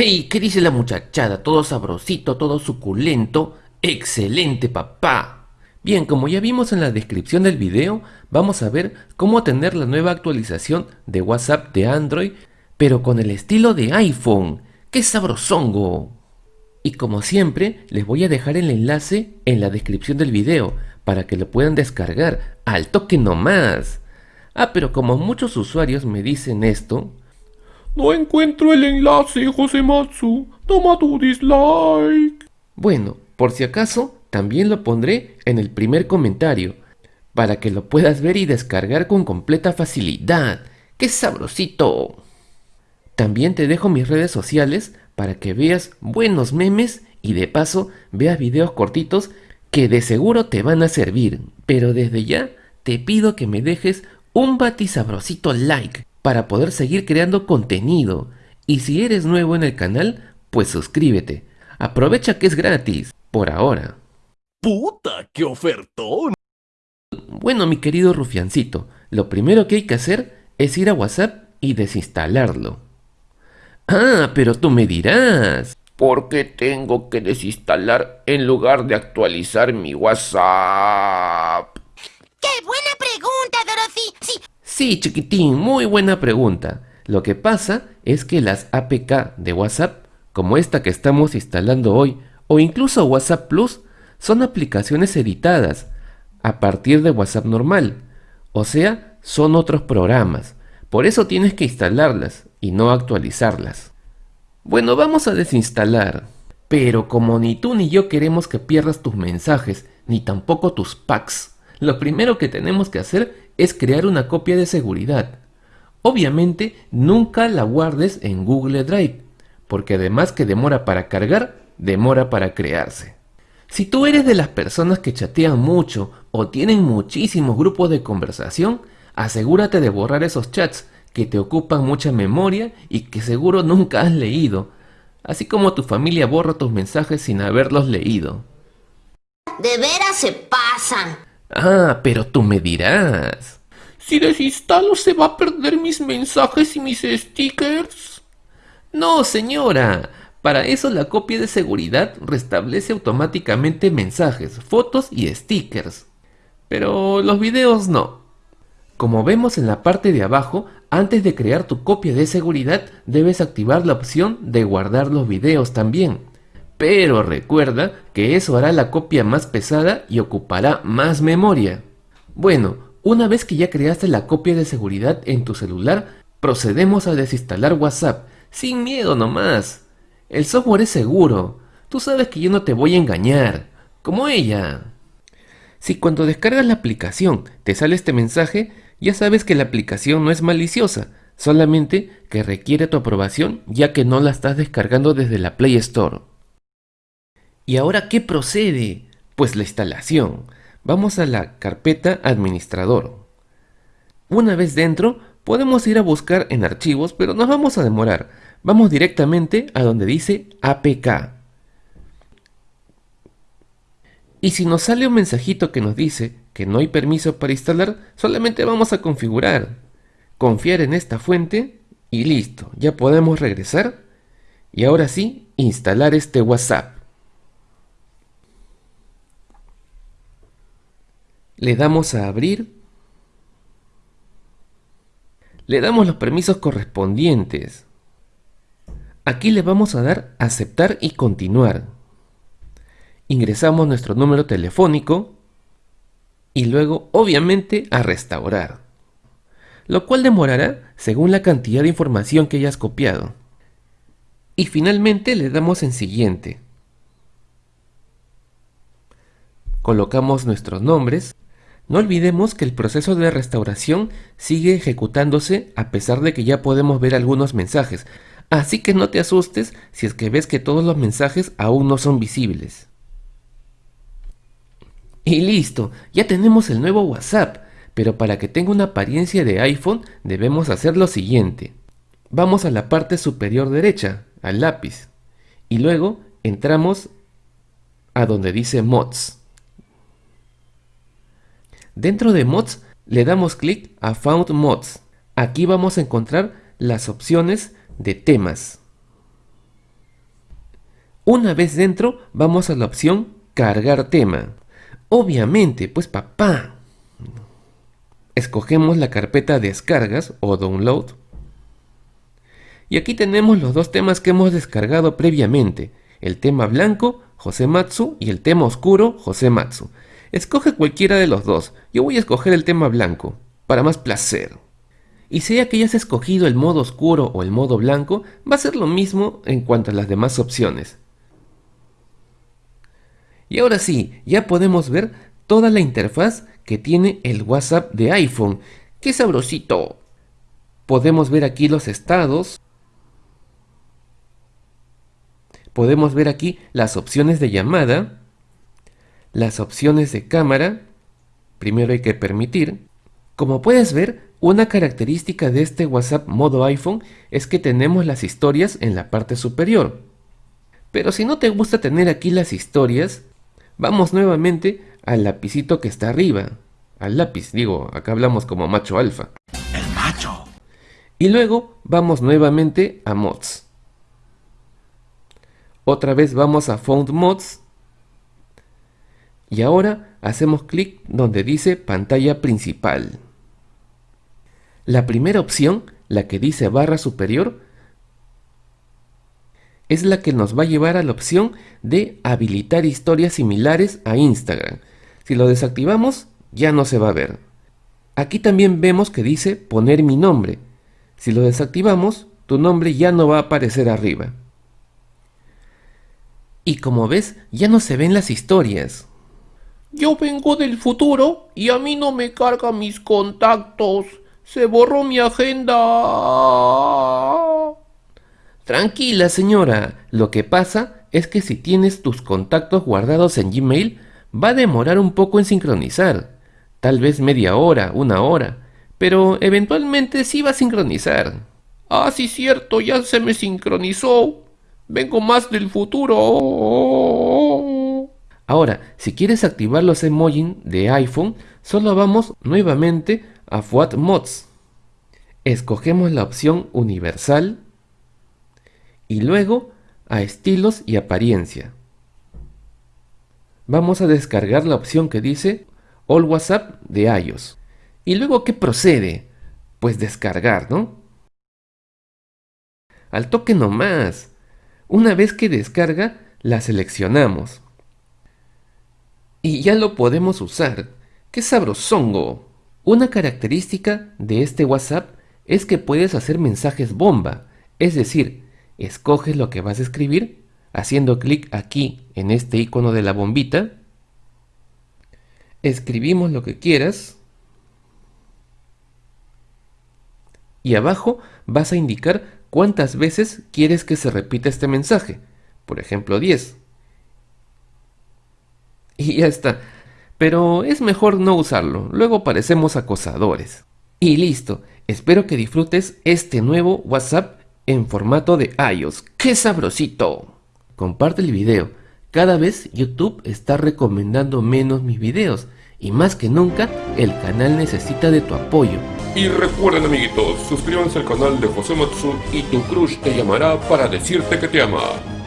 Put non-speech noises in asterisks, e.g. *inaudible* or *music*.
¡Ey! ¿Qué dice la muchachada? Todo sabrosito, todo suculento. ¡Excelente, papá! Bien, como ya vimos en la descripción del video, vamos a ver cómo tener la nueva actualización de WhatsApp de Android, pero con el estilo de iPhone. ¡Qué sabrosongo! Y como siempre, les voy a dejar el enlace en la descripción del video para que lo puedan descargar al toque nomás. Ah, pero como muchos usuarios me dicen esto, no encuentro el enlace, José Matsu. Toma tu dislike. Bueno, por si acaso, también lo pondré en el primer comentario, para que lo puedas ver y descargar con completa facilidad. ¡Qué sabrosito! También te dejo mis redes sociales para que veas buenos memes y de paso veas videos cortitos que de seguro te van a servir. Pero desde ya te pido que me dejes un batisabrosito like para poder seguir creando contenido. Y si eres nuevo en el canal, pues suscríbete. Aprovecha que es gratis, por ahora. ¡Puta, qué ofertón! Bueno, mi querido rufiancito, lo primero que hay que hacer es ir a WhatsApp y desinstalarlo. Ah, pero tú me dirás. ¿Por qué tengo que desinstalar en lugar de actualizar mi WhatsApp? ¡Qué buena! Sí, chiquitín, muy buena pregunta. Lo que pasa es que las APK de WhatsApp, como esta que estamos instalando hoy, o incluso WhatsApp Plus, son aplicaciones editadas a partir de WhatsApp normal. O sea, son otros programas. Por eso tienes que instalarlas y no actualizarlas. Bueno, vamos a desinstalar. Pero como ni tú ni yo queremos que pierdas tus mensajes, ni tampoco tus packs, lo primero que tenemos que hacer es crear una copia de seguridad. Obviamente nunca la guardes en Google Drive, porque además que demora para cargar, demora para crearse. Si tú eres de las personas que chatean mucho o tienen muchísimos grupos de conversación, asegúrate de borrar esos chats que te ocupan mucha memoria y que seguro nunca has leído, así como tu familia borra tus mensajes sin haberlos leído. de veras se pasan. Ah, pero tú me dirás. Si desinstalo, ¿se va a perder mis mensajes y mis stickers? No, señora. Para eso la copia de seguridad restablece automáticamente mensajes, fotos y stickers. Pero los videos no. Como vemos en la parte de abajo, antes de crear tu copia de seguridad debes activar la opción de guardar los videos también. Pero recuerda que eso hará la copia más pesada y ocupará más memoria. Bueno, una vez que ya creaste la copia de seguridad en tu celular, procedemos a desinstalar WhatsApp, sin miedo nomás. El software es seguro, tú sabes que yo no te voy a engañar, como ella. Si cuando descargas la aplicación te sale este mensaje, ya sabes que la aplicación no es maliciosa, solamente que requiere tu aprobación ya que no la estás descargando desde la Play Store. ¿Y ahora qué procede? Pues la instalación. Vamos a la carpeta administrador. Una vez dentro, podemos ir a buscar en archivos, pero nos vamos a demorar. Vamos directamente a donde dice APK. Y si nos sale un mensajito que nos dice que no hay permiso para instalar, solamente vamos a configurar. Confiar en esta fuente y listo, ya podemos regresar. Y ahora sí, instalar este WhatsApp. Le damos a abrir. Le damos los permisos correspondientes. Aquí le vamos a dar aceptar y continuar. Ingresamos nuestro número telefónico y luego obviamente a restaurar. Lo cual demorará según la cantidad de información que hayas copiado. Y finalmente le damos en siguiente. Colocamos nuestros nombres no olvidemos que el proceso de restauración sigue ejecutándose a pesar de que ya podemos ver algunos mensajes, así que no te asustes si es que ves que todos los mensajes aún no son visibles. Y listo, ya tenemos el nuevo WhatsApp, pero para que tenga una apariencia de iPhone debemos hacer lo siguiente. Vamos a la parte superior derecha, al lápiz, y luego entramos a donde dice Mods. Dentro de Mods le damos clic a Found Mods. Aquí vamos a encontrar las opciones de temas. Una vez dentro, vamos a la opción Cargar tema. Obviamente, pues papá. Escogemos la carpeta Descargas o Download. Y aquí tenemos los dos temas que hemos descargado previamente. El tema blanco, Josematsu, y el tema oscuro, Josematsu. Escoge cualquiera de los dos. Yo voy a escoger el tema blanco, para más placer. Y sea que hayas escogido el modo oscuro o el modo blanco, va a ser lo mismo en cuanto a las demás opciones. Y ahora sí, ya podemos ver toda la interfaz que tiene el WhatsApp de iPhone. ¡Qué sabrosito! Podemos ver aquí los estados. Podemos ver aquí las opciones de llamada, las opciones de cámara. Primero hay que permitir. Como puedes ver, una característica de este WhatsApp modo iPhone es que tenemos las historias en la parte superior. Pero si no te gusta tener aquí las historias, Vamos nuevamente al lapicito que está arriba. Al lápiz, digo, acá hablamos como macho alfa. El macho. Y luego vamos nuevamente a mods. Otra vez vamos a Found Mods. Y ahora hacemos clic donde dice pantalla principal. La primera opción, la que dice barra superior, es la que nos va a llevar a la opción de habilitar historias similares a Instagram. Si lo desactivamos, ya no se va a ver. Aquí también vemos que dice poner mi nombre. Si lo desactivamos, tu nombre ya no va a aparecer arriba. Y como ves, ya no se ven las historias. Yo vengo del futuro y a mí no me carga mis contactos. Se borró mi agenda. Tranquila señora, lo que pasa es que si tienes tus contactos guardados en Gmail, va a demorar un poco en sincronizar. Tal vez media hora, una hora, pero eventualmente sí va a sincronizar. Ah, sí, cierto, ya se me sincronizó. Vengo más del futuro. Ahora, si quieres activar los emojis de iPhone, solo vamos nuevamente a FWAT Mods. Escogemos la opción universal y luego a estilos y apariencia. Vamos a descargar la opción que dice All WhatsApp de iOS. ¿Y luego qué procede? Pues descargar, ¿no? Al toque nomás. Una vez que descarga, la seleccionamos. Y ya lo podemos usar. ¡Qué sabrosongo! Una característica de este WhatsApp es que puedes hacer mensajes bomba, es decir, escoges lo que vas a escribir haciendo clic aquí en este icono de la bombita. Escribimos lo que quieras. Y abajo vas a indicar cuántas veces quieres que se repita este mensaje. Por ejemplo, 10. *laughs* Y ya está. Pero es mejor no usarlo, luego parecemos acosadores. Y listo, espero que disfrutes este nuevo WhatsApp en formato de iOS. ¡Qué sabrosito! Comparte el video. Cada vez YouTube está recomendando menos mis videos y más que nunca el canal necesita de tu apoyo. Y recuerden amiguitos, suscríbanse al canal de José Matsu y tu crush te llamará para decirte que te ama.